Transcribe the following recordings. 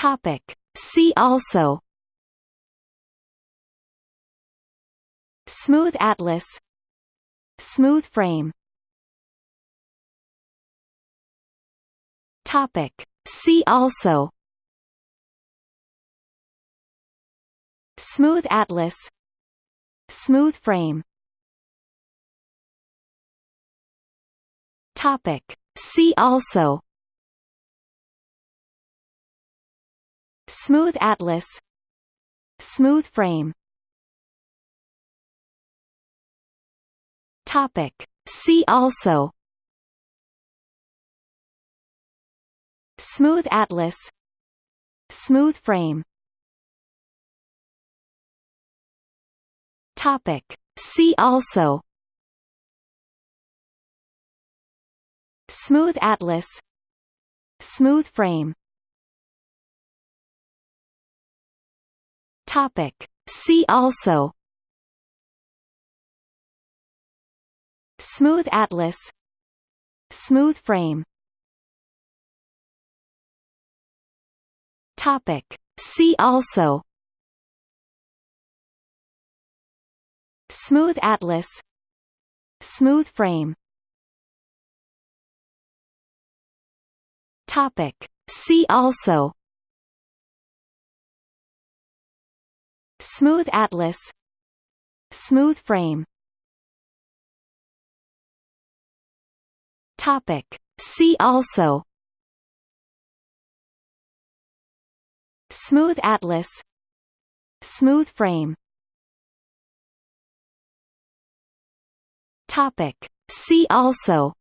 Topic. See also. Smooth atlas. Smooth frame. Topic. See also. Smooth atlas. Smooth frame. Topic. See also Smooth atlas. Smooth frame. Topic. See also. Smooth atlas. Smooth frame. Topic. See also. Smooth atlas. Smooth frame Topic. See also. Smooth atlas. Smooth frame. Topic. See also. Smooth atlas. Smooth frame. Topic. See also Smooth atlas. Smooth frame. Topic. See also. Smooth atlas. Smooth frame. Topic. See also.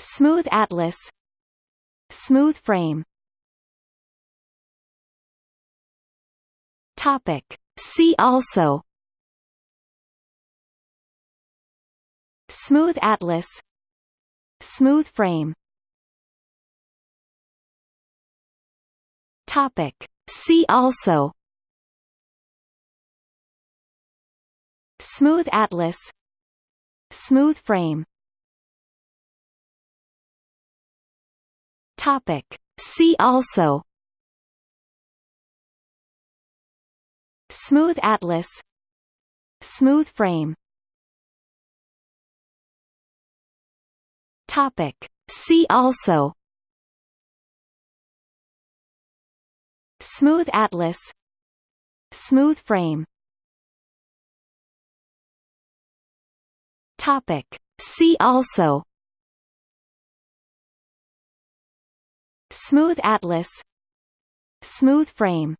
Smooth atlas. Smooth frame Topic. See also. Smooth atlas. Smooth frame. Topic. See also. Smooth atlas. Smooth frame. Topic. See also Smooth atlas. Smooth frame. Topic. See also. Smooth atlas. Smooth frame. Topic. See also. Smooth atlas. Smooth frame